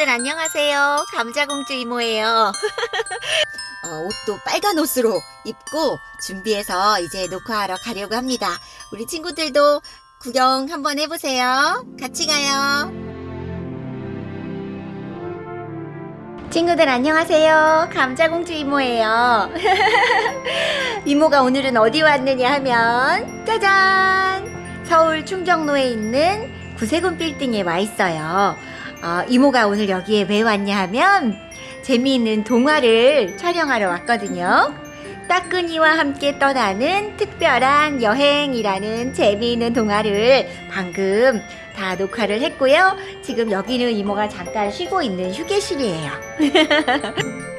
친구들 안녕하세요. 감자공주 이모예요. 어, 옷도 빨간 옷으로 입고 준비해서 이제 녹화하러 가려고 합니다. 우리 친구들도 구경 한번 해보세요. 같이 가요. 친구들 안녕하세요. 감자공주 이모예요. 이모가 오늘은 어디 왔느냐 하면 짜잔! 서울 충정로에 있는 구세군 빌딩에 와 있어요. 어, 이모가 오늘 여기에 왜 왔냐 하면 재미있는 동화를 촬영하러 왔거든요. 따끈이와 함께 떠나는 특별한 여행이라는 재미있는 동화를 방금 다 녹화를 했고요. 지금 여기는 이모가 잠깐 쉬고 있는 휴게실이에요.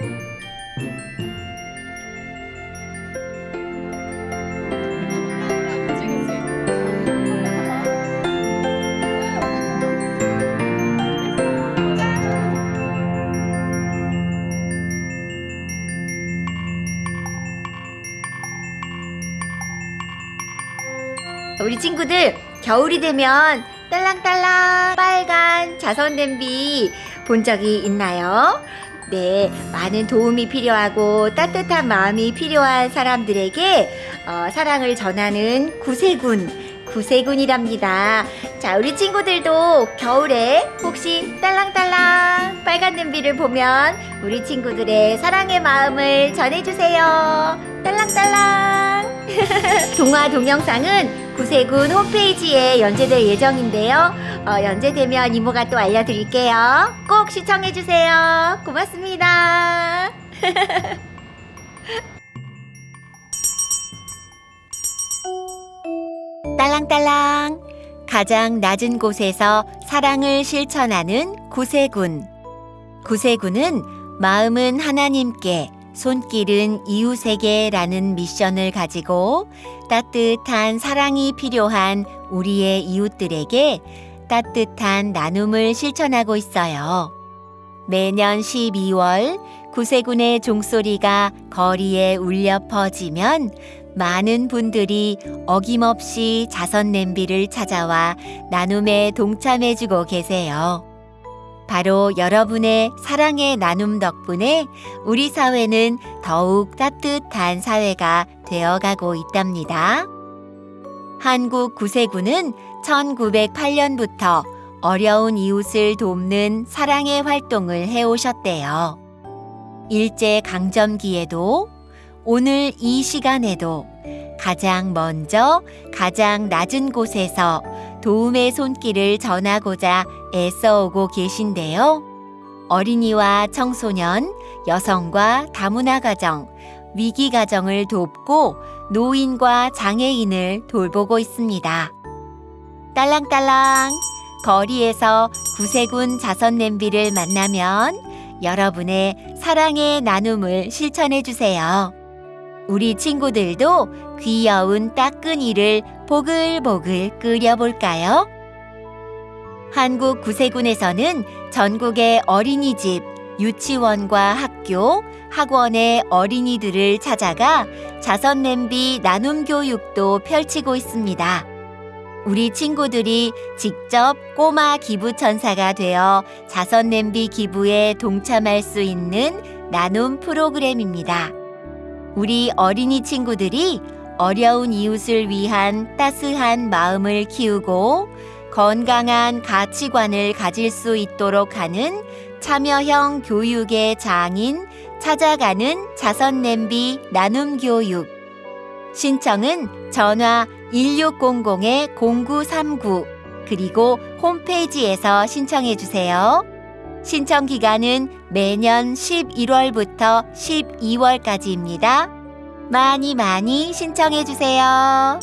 우리 친구들 겨울이 되면 딸랑딸랑 빨간 자선 냄비 본 적이 있나요? 네, 많은 도움이 필요하고 따뜻한 마음이 필요한 사람들에게 어, 사랑을 전하는 구세군 구세군이랍니다. 자, 우리 친구들도 겨울에 혹시 딸랑딸랑 빨간 냄비를 보면 우리 친구들의 사랑의 마음을 전해주세요. 딸랑딸랑. 동화 동영상은 구세군 홈페이지에 연재될 예정인데요. 어, 연재되면 이모가 또 알려드릴게요. 꼭 시청해주세요. 고맙습니다. 딸랑딸랑 가장 낮은 곳에서 사랑을 실천하는 구세군 구세군은 마음은 하나님께 손길은 이웃에게라는 미션을 가지고 따뜻한 사랑이 필요한 우리의 이웃들에게 따뜻한 나눔을 실천하고 있어요. 매년 12월 구세군의 종소리가 거리에 울려 퍼지면 많은 분들이 어김없이 자선 냄비를 찾아와 나눔에 동참해주고 계세요. 바로 여러분의 사랑의 나눔 덕분에 우리 사회는 더욱 따뜻한 사회가 되어가고 있답니다. 한국 구세군은 1908년부터 어려운 이웃을 돕는 사랑의 활동을 해오셨대요. 일제 강점기에도 오늘 이 시간에도 가장 먼저 가장 낮은 곳에서 도움의 손길을 전하고자 애써오고 계신데요. 어린이와 청소년, 여성과 다문화 가정, 위기 가정을 돕고 노인과 장애인을 돌보고 있습니다. 딸랑딸랑 거리에서 구세군 자선 냄비를 만나면 여러분의 사랑의 나눔을 실천해 주세요. 우리 친구들도 귀여운 따끈이를 보글보글 끓여볼까요? 한국 구세군에서는 전국의 어린이집, 유치원과 학교, 학원의 어린이들을 찾아가 자선 냄비 나눔 교육도 펼치고 있습니다. 우리 친구들이 직접 꼬마 기부천사가 되어 자선 냄비 기부에 동참할 수 있는 나눔 프로그램입니다. 우리 어린이 친구들이 어려운 이웃을 위한 따스한 마음을 키우고 건강한 가치관을 가질 수 있도록 하는 참여형 교육의 장인 찾아가는 자선 냄비 나눔 교육. 신청은 전화 1600-0939 그리고 홈페이지에서 신청해 주세요. 신청 기간은 매년 11월부터 12월까지입니다. 많이 많이 신청해 주세요.